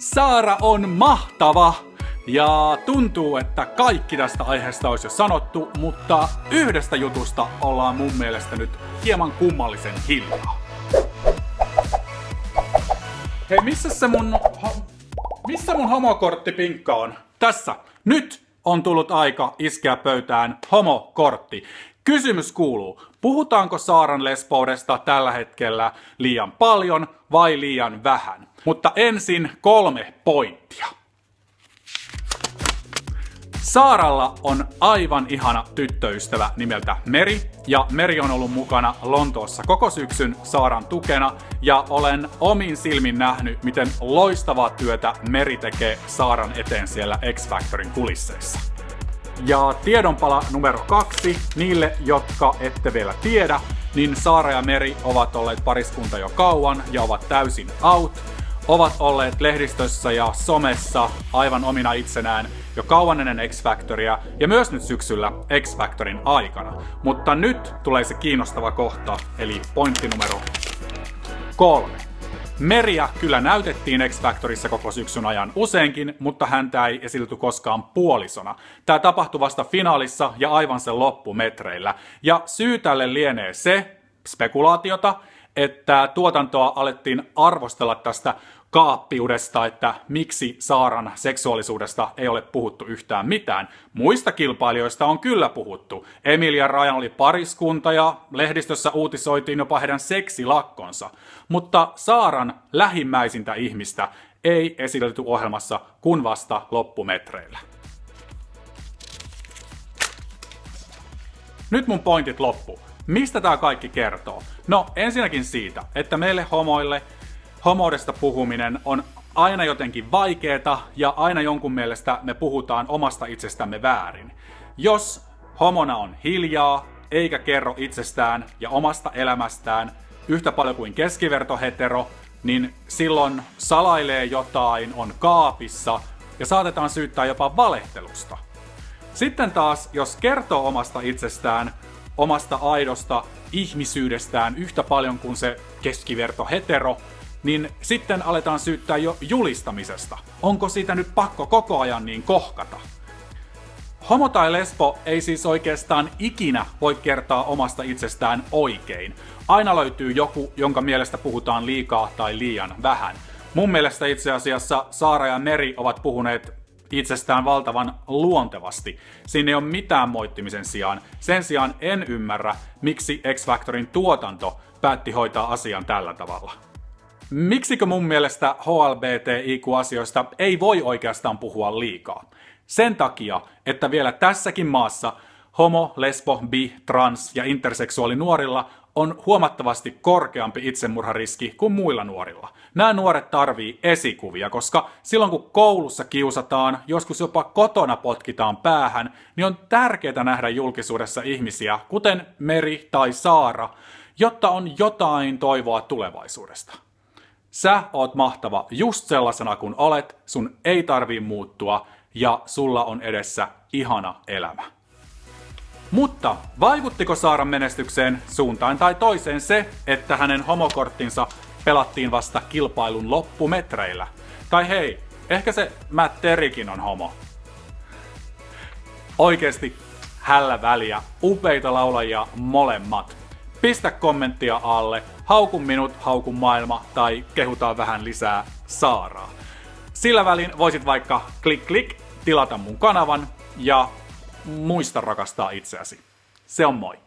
Saara on mahtava! Ja tuntuu, että kaikki tästä aiheesta olisi jo sanottu, mutta yhdestä jutusta ollaan mun mielestä nyt hieman kummallisen hiljaa. Hei, missä se mun... Missä mun homokorttipinkka on? Tässä. Nyt on tullut aika iskeä pöytään homokortti. Kysymys kuuluu, puhutaanko Saaran lesboudesta tällä hetkellä liian paljon vai liian vähän? Mutta ensin kolme pointtia. Saaralla on aivan ihana tyttöystävä nimeltä Meri, ja Meri on ollut mukana Lontoossa koko syksyn Saaran tukena, ja olen omin silmin nähnyt, miten loistavaa työtä Meri tekee Saaran eteen siellä X-Factorin kulisseissa. Ja tiedonpala numero kaksi, niille, jotka ette vielä tiedä, niin Saara ja Meri ovat olleet pariskunta jo kauan ja ovat täysin out. Ovat olleet lehdistössä ja somessa aivan omina itsenään jo kauan ennen X-Factoria ja myös nyt syksyllä X-Factorin aikana. Mutta nyt tulee se kiinnostava kohta, eli pointti numero kolme. Meria kyllä näytettiin X-Factorissa koko syksyn ajan useinkin, mutta häntä ei esitelty koskaan puolisona. Tämä tapahtui vasta finaalissa ja aivan sen loppumetreillä. Ja syy tälle lienee se, spekulaatiota, että tuotantoa alettiin arvostella tästä kaappiudesta, että miksi Saaran seksuaalisuudesta ei ole puhuttu yhtään mitään. Muista kilpailijoista on kyllä puhuttu. Emilia Rajan oli pariskunta ja lehdistössä uutisoitiin jopa heidän seksilakkonsa. Mutta Saaran lähimmäisintä ihmistä ei esitelty ohjelmassa kun vasta loppumetreillä. Nyt mun pointit loppu. Mistä tämä kaikki kertoo? No ensinnäkin siitä, että meille homoille homoudesta puhuminen on aina jotenkin vaikeeta ja aina jonkun mielestä me puhutaan omasta itsestämme väärin. Jos homona on hiljaa, eikä kerro itsestään ja omasta elämästään yhtä paljon kuin keskivertohetero, niin silloin salailee jotain, on kaapissa ja saatetaan syyttää jopa valehtelusta. Sitten taas, jos kertoo omasta itsestään, omasta aidosta ihmisyydestään yhtä paljon kuin se keskiverto hetero, niin sitten aletaan syyttää jo julistamisesta. Onko siitä nyt pakko koko ajan niin kohkata? Homo tai lesbo ei siis oikeastaan ikinä voi kertoa omasta itsestään oikein. Aina löytyy joku, jonka mielestä puhutaan liikaa tai liian vähän. Mun mielestä itse asiassa Saara ja Meri ovat puhuneet itsestään valtavan luontevasti. Siinä ei ole mitään moittimisen sijaan. Sen sijaan en ymmärrä, miksi X-Factorin tuotanto päätti hoitaa asian tällä tavalla. Miksikö mun mielestä HLBTIQ-asioista ei voi oikeastaan puhua liikaa? Sen takia, että vielä tässäkin maassa homo, lesbo, bi, trans ja interseksuaali nuorilla on huomattavasti korkeampi itsemurhariski kuin muilla nuorilla. Nämä nuoret tarvii esikuvia, koska silloin kun koulussa kiusataan, joskus jopa kotona potkitaan päähän, niin on tärkeää nähdä julkisuudessa ihmisiä, kuten Meri tai Saara, jotta on jotain toivoa tulevaisuudesta. Sä oot mahtava just sellaisena kuin olet, sun ei tarvii muuttua ja sulla on edessä ihana elämä. Mutta vaikuttiko Saaran menestykseen suuntaan tai toiseen se, että hänen homokorttinsa pelattiin vasta kilpailun loppumetreillä? Tai hei, ehkä se Matt Terikin on homo. Oikeesti hällä väliä, upeita laulajia molemmat. Pistä kommenttia alle, haukun minut, haukun maailma tai kehutaan vähän lisää Saaraa. Sillä välin voisit vaikka klik klik tilata mun kanavan ja muista rakastaa itseäsi. Se on moi!